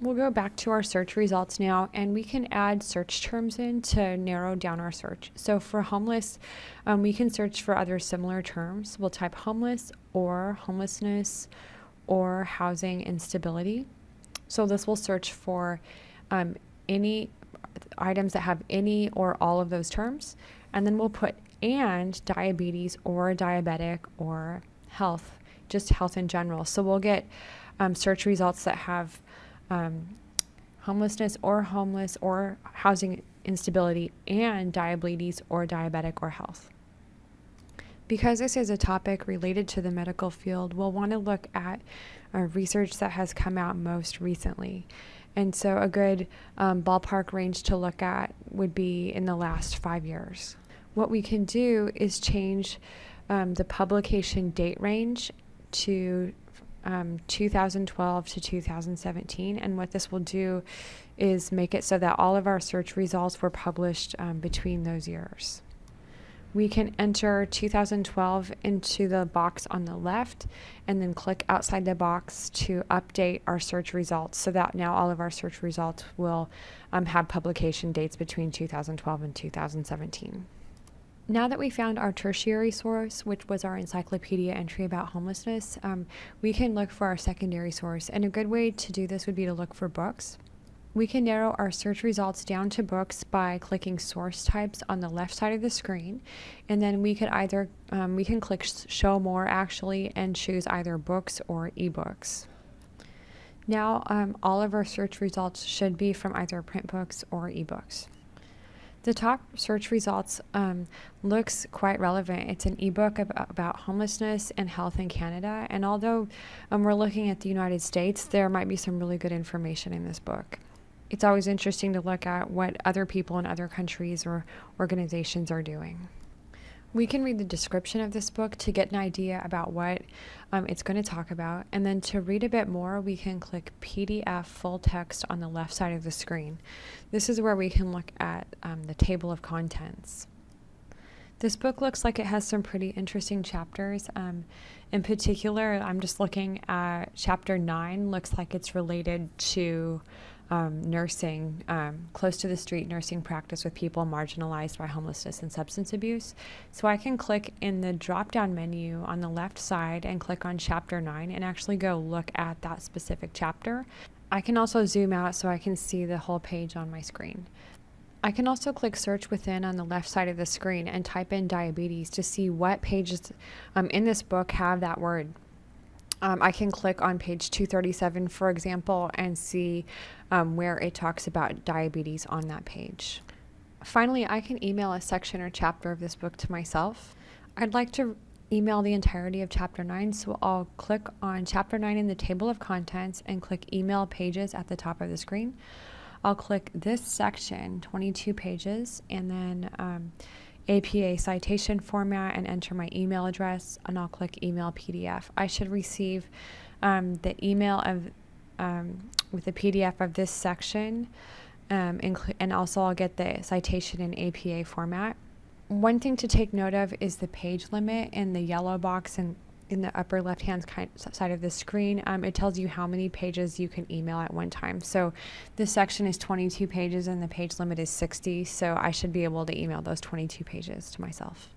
We'll go back to our search results now and we can add search terms in to narrow down our search. So for homeless, um, we can search for other similar terms. We'll type homeless or homelessness or housing instability. So this will search for um, any items that have any or all of those terms. And then we'll put and diabetes or diabetic or health, just health in general. So we'll get um, search results that have um, homelessness or homeless or housing instability and diabetes or diabetic or health. Because this is a topic related to the medical field, we'll want to look at uh, research that has come out most recently. And so, a good um, ballpark range to look at would be in the last five years. What we can do is change um, the publication date range to um, 2012 to 2017. And what this will do is make it so that all of our search results were published um, between those years. We can enter 2012 into the box on the left and then click outside the box to update our search results so that now all of our search results will um, have publication dates between 2012 and 2017. Now that we found our tertiary source, which was our encyclopedia entry about homelessness, um, we can look for our secondary source. And a good way to do this would be to look for books. We can narrow our search results down to books by clicking source types on the left side of the screen. And then we could either, um, we can click show more actually and choose either books or ebooks. Now um, all of our search results should be from either print books or ebooks. The top search results um, looks quite relevant. It's an ebook about, about homelessness and health in Canada. And although um, we're looking at the United States, there might be some really good information in this book. It's always interesting to look at what other people in other countries or organizations are doing. We can read the description of this book to get an idea about what um, it's going to talk about. And then to read a bit more, we can click PDF full text on the left side of the screen. This is where we can look at um, the table of contents. This book looks like it has some pretty interesting chapters. Um, in particular, I'm just looking at chapter 9, looks like it's related to um, nursing, um, close to the street nursing practice with people marginalized by homelessness and substance abuse. So I can click in the drop down menu on the left side and click on chapter 9 and actually go look at that specific chapter. I can also zoom out so I can see the whole page on my screen. I can also click search within on the left side of the screen and type in diabetes to see what pages um, in this book have that word um, I can click on page 237, for example, and see um, where it talks about diabetes on that page. Finally, I can email a section or chapter of this book to myself. I'd like to email the entirety of chapter 9, so I'll click on chapter 9 in the table of contents and click email pages at the top of the screen. I'll click this section, 22 pages, and then um, APA citation format and enter my email address, and I'll click email PDF. I should receive um, the email of um, with the PDF of this section, um, and also I'll get the citation in APA format. One thing to take note of is the page limit in the yellow box and in the upper left hand side of the screen, um, it tells you how many pages you can email at one time. So this section is 22 pages and the page limit is 60, so I should be able to email those 22 pages to myself.